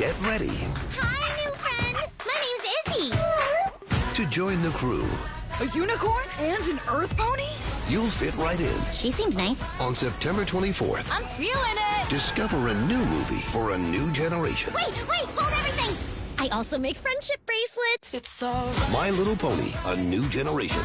get ready Hi, new friend. My name's Izzy. to join the crew. A unicorn and an earth pony? You'll fit right in. She seems nice. On September 24th, I'm feeling it. discover a new movie for a new generation. Wait, wait, hold everything. I also make friendship bracelets. It's so My Little Pony, a new generation.